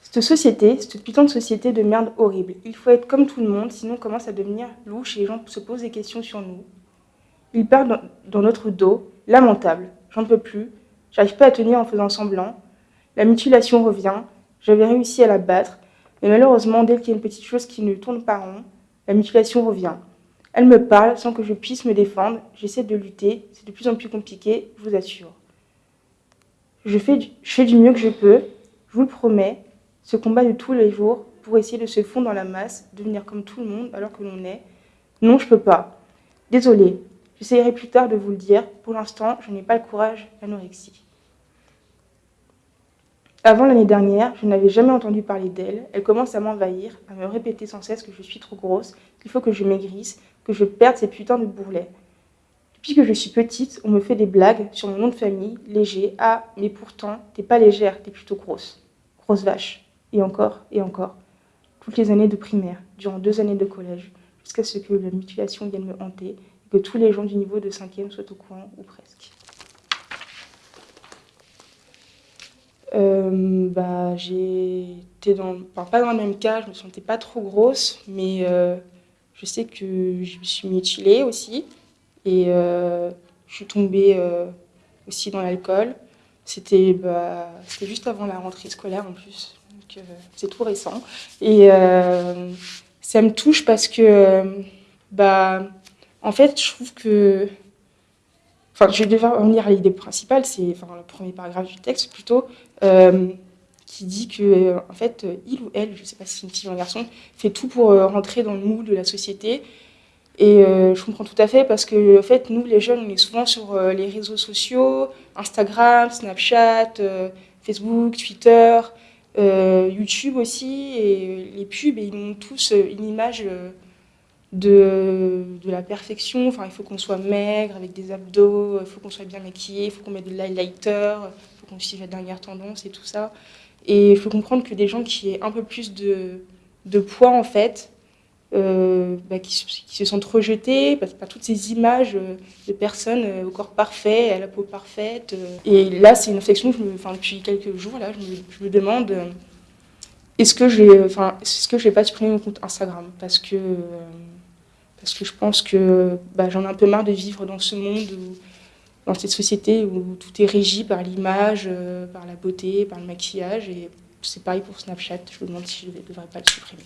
Cette société, cette putain de société de merde horrible. Il faut être comme tout le monde, sinon on commence à devenir louche et les gens se posent des questions sur nous. Ils parlent dans notre dos, lamentable. J'en peux plus. J'arrive pas à tenir en faisant semblant. La mutilation revient. J'avais réussi à la battre. Mais malheureusement, dès qu'il y a une petite chose qui ne tourne pas rond, la mutilation revient. Elle me parle sans que je puisse me défendre. J'essaie de lutter. C'est de plus en plus compliqué, je vous assure. Je fais, du, je fais du mieux que je peux. Je vous le promets. Ce combat de tous les jours pour essayer de se fondre dans la masse, devenir comme tout le monde alors que l'on est. Non, je peux pas. Désolée. J'essaierai plus tard de vous le dire. Pour l'instant, je n'ai pas le courage l'anorexie. Avant l'année dernière, je n'avais jamais entendu parler d'elle. Elle commence à m'envahir, à me répéter sans cesse que je suis trop grosse, qu'il faut que je maigrisse, que je perde ces putains de bourrelets. Depuis que je suis petite, on me fait des blagues sur mon nom de famille, léger. Ah, mais pourtant, t'es pas légère, t'es plutôt grosse. Grosse vache. Et encore, et encore. Toutes les années de primaire, durant deux années de collège, jusqu'à ce que la mutilation vienne me hanter et que tous les gens du niveau de cinquième soient au courant, ou presque. Euh, bah, j'étais dans, pas dans le même cas, je me sentais pas trop grosse, mais euh, je sais que je me suis mutilée aussi et euh, je suis tombée euh, aussi dans l'alcool. C'était bah, juste avant la rentrée scolaire en plus, euh, c'est tout récent. Et euh, ça me touche parce que, bah, en fait, je trouve que Enfin, je vais devoir revenir à l'idée principale, c'est enfin, le premier paragraphe du texte plutôt, euh, qui dit que, en fait, il ou elle, je ne sais pas si c'est une fille ou un garçon, fait tout pour rentrer dans le moule de la société. Et je comprends tout à fait parce que, en fait, nous, les jeunes, on est souvent sur les réseaux sociaux, Instagram, Snapchat, Facebook, Twitter, YouTube aussi, et les pubs, et ils montrent tous une image de, de la perfection. Enfin, il faut qu'on soit maigre, avec des abdos, il faut qu'on soit bien maquillé, il faut qu'on mette de l'highlighter, il faut qu'on suive la dernière tendance et tout ça. Et il faut comprendre que des gens qui aient un peu plus de, de poids, en fait, euh, bah, qui, qui, se sentent rejetés par, par toutes ces images de personnes euh, au corps parfait, à la peau parfaite. Euh. Et là, c'est une réflexion que je me, enfin, depuis quelques jours, là, je me, demande euh, est-ce que je enfin, est-ce vais pas supprimer mon compte Instagram? Parce que euh, parce que je pense que bah, j'en ai un peu marre de vivre dans ce monde, dans cette société où tout est régi par l'image, euh, par la beauté, par le maquillage. Et c'est pareil pour Snapchat, je me demande si je ne devrais pas le supprimer.